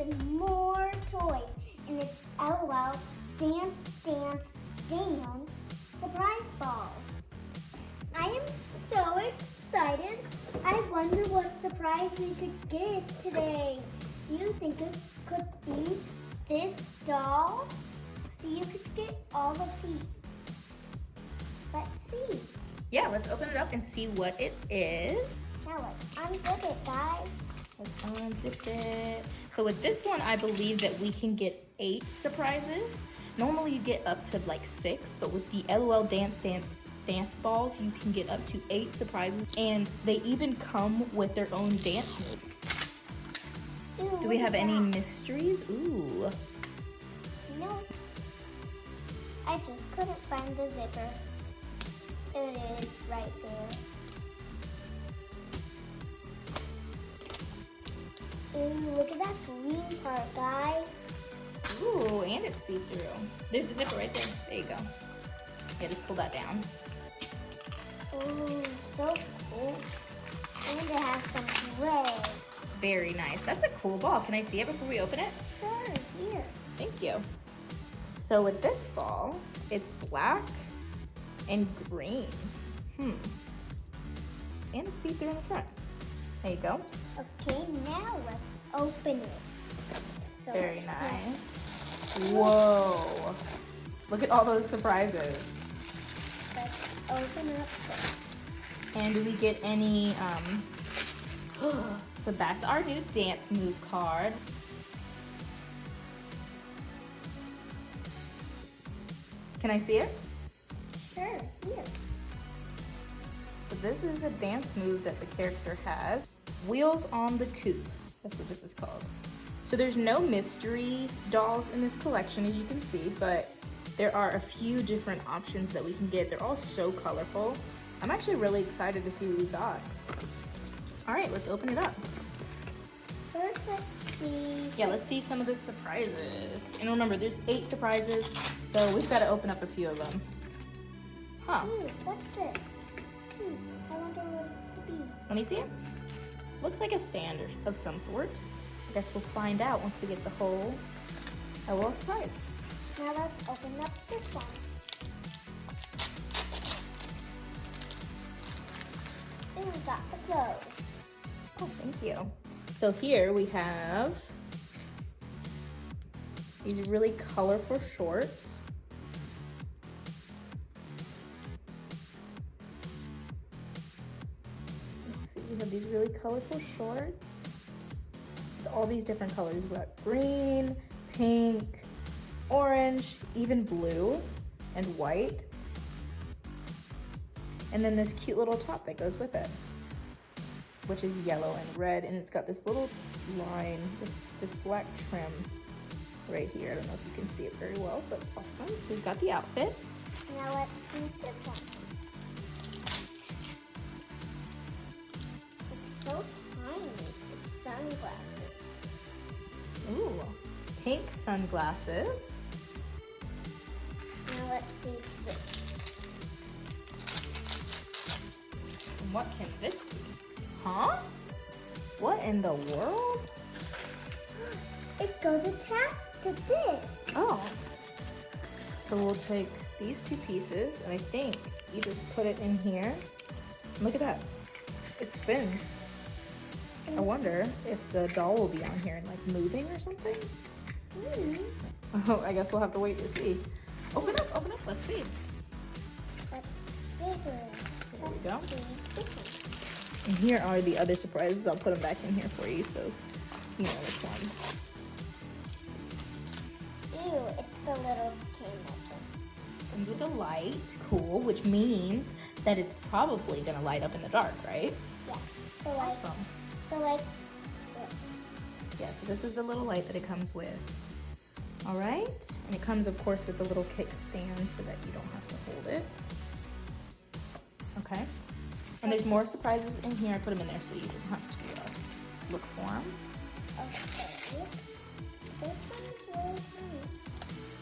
even more toys. And it's LOL Dance, Dance, Dance Surprise Balls. I am so excited. I wonder what surprise we could get today. You think it could be this doll? So you could get all of these. Let's see. Yeah, let's open it up and see what it is. Now let's unzip it, guys. Let's unzip it. So with this one, I believe that we can get eight surprises. Normally you get up to like six, but with the LOL Dance Dance dance balls, you can get up to eight surprises. And they even come with their own dance move. Do we have any that. mysteries? Ooh. No. I just couldn't find the zipper. It is right there. Ooh, look at that green part, guys. Ooh, and it's see-through. There's a zipper right there. There you go. Yeah, just pull that down. Ooh, so cool. And it has some red. Very nice. That's a cool ball. Can I see it before we open it? Sure, here. Thank you. So with this ball, it's black and green. Hmm. And it's see-through in the front. There you go. Okay, now let's open it. So Very nice. Whoa. Look at all those surprises. Let's open up And do we get any, um, so that's our new dance move card. Can I see it? Sure, here. So this is the dance move that the character has. Wheels on the Coupe. That's what this is called. So there's no mystery dolls in this collection, as you can see, but there are a few different options that we can get. They're all so colorful. I'm actually really excited to see what we got. All right, let's open it up. First, let's see. Yeah, let's see some of the surprises. And remember, there's eight surprises, so we've got to open up a few of them. Huh, Ooh, what's this? Hmm, I wonder what it could be. let me see it. Looks like a stand of some sort. I guess we'll find out once we get the whole LOL surprise. Now let's open up this one. And we got the clothes. Oh, thank you. So here we have these really colorful shorts. Have these really colorful shorts. All these different colors. We've got green, pink, orange, even blue, and white. And then this cute little top that goes with it which is yellow and red, and it's got this little line, this, this black trim right here. I don't know if you can see it very well, but awesome. So we've got the outfit. Now let's see this one. So tiny. It's sunglasses. Ooh, pink sunglasses. Now let's see this. And what can this be? Huh? What in the world? It goes attached to this. Oh. So we'll take these two pieces, and I think you just put it in here. Look at that. It spins. I wonder if the doll will be on here and like moving or something. Hmm. Oh, I guess we'll have to wait to see. Open up, open up, let's see. Let's figure. There we go. see. And here are the other surprises. I'll put them back in here for you so you know which ones. Ew, it's the little candle. Comes with a light, cool, which means that it's probably gonna light up in the dark, right? Yeah. So like, Awesome. So like, Yeah, so this is the little light that it comes with. All right, and it comes, of course, with the little kickstand so that you don't have to hold it. Okay, and there's more surprises in here. I put them in there so you don't have to uh, look for them. okay. This one is really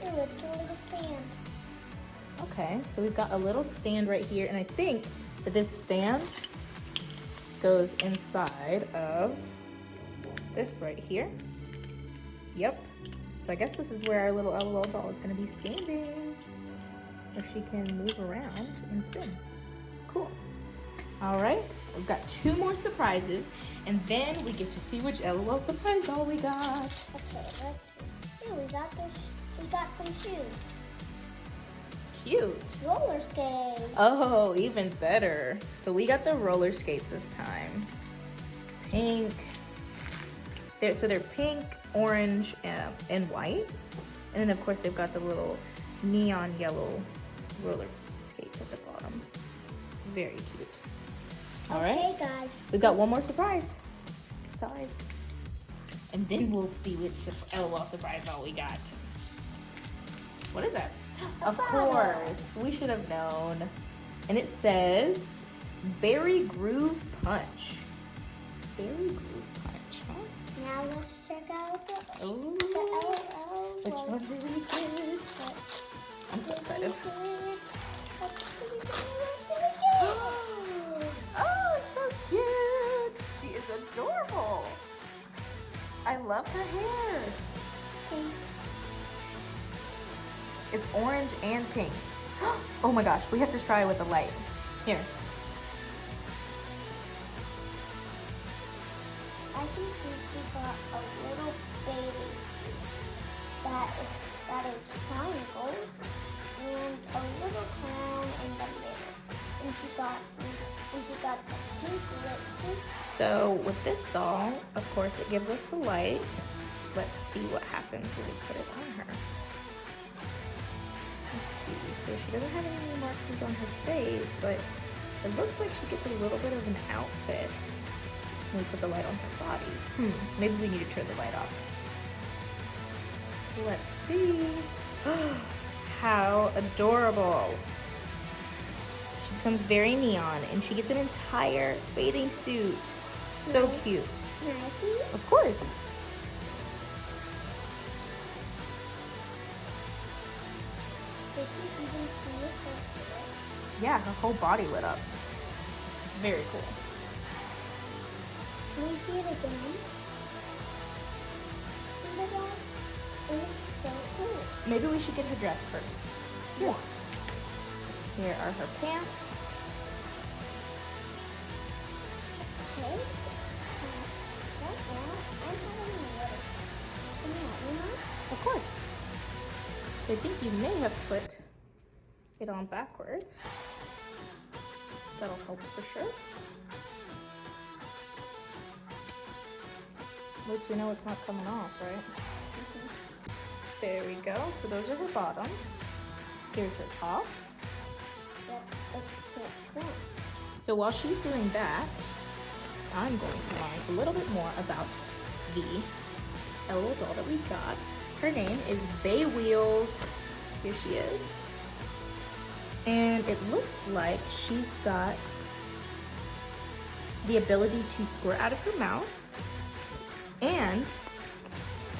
tiny. Ew, it's a little stand. Okay, so we've got a little stand right here, and I think that this stand goes inside of this right here. Yep. So I guess this is where our little LOL doll is going to be standing. Where she can move around and spin. Cool. All right, we've got two more surprises, and then we get to see which LOL surprise doll we got. Okay, let's see. Here we got this. We got some shoes. Cute. Roller skates. Oh, even better. So we got the roller skates this time. Pink. They're, so they're pink, orange, and, and white. And then of course they've got the little neon yellow roller skates at the bottom. Very cute. All right. Okay, guys. We've got one more surprise. Sorry. And then we'll see which su- oh, LOL surprise doll we got. What is that? Of course. We should have known. And it says Berry Groove Punch. Berry Groove Punch, huh? Now let's check out the, Ooh. the. Which one did we get? I'm so excited. Oh, so cute. She is adorable. I love her hair. It's orange and pink. Oh my gosh, we have to try it with the light. Here. I can see she got a little baby suit that that is triangles and a little crown in the middle. And she got some and she got some pink lipstick. So with this doll, of course, it gives us the light. Let's see what happens when we put it on her. So she doesn't have any markings on her face, but it looks like she gets a little bit of an outfit when we put the light on her body. Hmm. Maybe we need to turn the light off. Let's see. How adorable. She becomes very neon and she gets an entire bathing suit. So Nice. cute. Can I see? Of course. Yeah, her whole body lit up. Very cool. Can we see it again? Look at that. It looks so cool. Maybe we should get her dressed first. Yeah. Here are her pants. Okay. Right now, I'm having a little. Can you help me, Mom? Of course. So I think you may have put it on backwards. That'll help for sure. At least we know it's not coming off, right? There we go. So those are her bottoms. Here's her top. So while she's doing that, I'm going to learn a little bit more about the little doll that we got. Her name is Bay Wheels. Here she is. And it looks like she's got the ability to squirt out of her mouth. And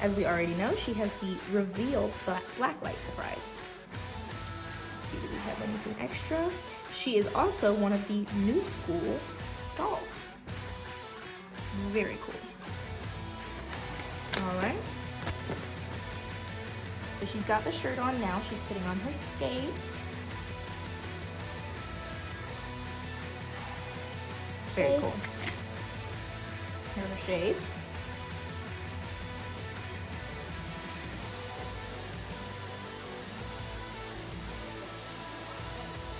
as we already know, she has the reveal black, light surprise. Let's see, do we have anything extra? She is also one of the new school dolls. Very cool. All right. So she's got the shirt on now. She's putting on her skates. Very cool. Here are shades.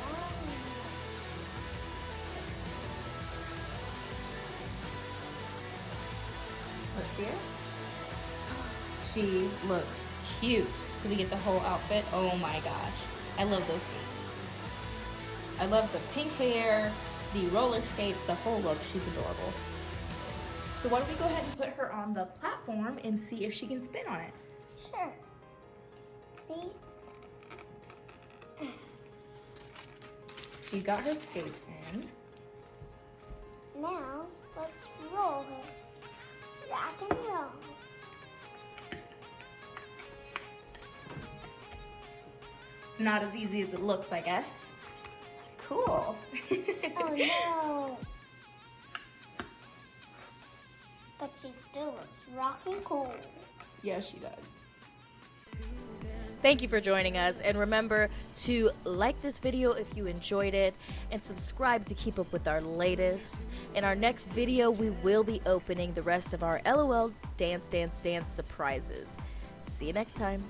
Oh. Let's see her. She looks cute. Did we get the whole outfit? Oh my gosh. I love those skates. I love the pink hair, the roller skates, the whole look. She's adorable. So why don't we go ahead and put her on the platform and see if she can spin on it. Sure. See? She's got her skates in. Now, let's roll her. Rock and roll. It's not as easy as it looks, I guess. Cool. Oh no. But she still looks rocking cool. Yeah, she does. Thank you for joining us, and remember to like this video if you enjoyed it, and subscribe to keep up with our latest. In our next video, we will be opening the rest of our LOL Dance Dance Dance surprises. See you next time.